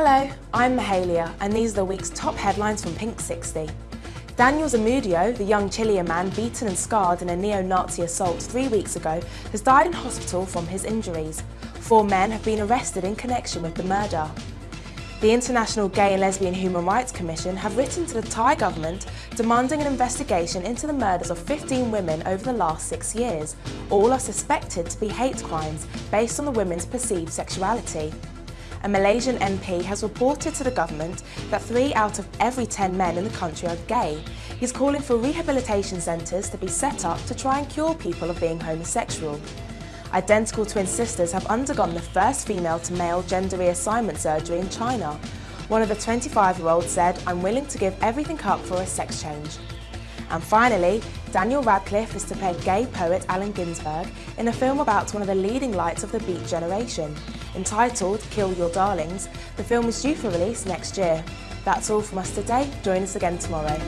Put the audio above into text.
Hello, I'm Mahalia, and these are the week's top headlines from Pink 60. Daniel Zamudio, the young Chilean man beaten and scarred in a neo-Nazi assault three weeks ago, has died in hospital from his injuries. Four men have been arrested in connection with the murder. The International Gay and Lesbian Human Rights Commission have written to the Thai government demanding an investigation into the murders of 15 women over the last six years. All are suspected to be hate crimes based on the women's perceived sexuality. A Malaysian MP has reported to the government that three out of every 10 men in the country are gay. He's calling for rehabilitation centres to be set up to try and cure people of being homosexual. Identical twin sisters have undergone the first female to male gender reassignment surgery in China. One of the 25-year-olds said, I'm willing to give everything up for a sex change. And finally, Daniel Radcliffe is to play gay poet Allen Ginsberg in a film about one of the leading lights of the Beat generation. Entitled Kill Your Darlings, the film is due for release next year. That's all from us today. Join us again tomorrow.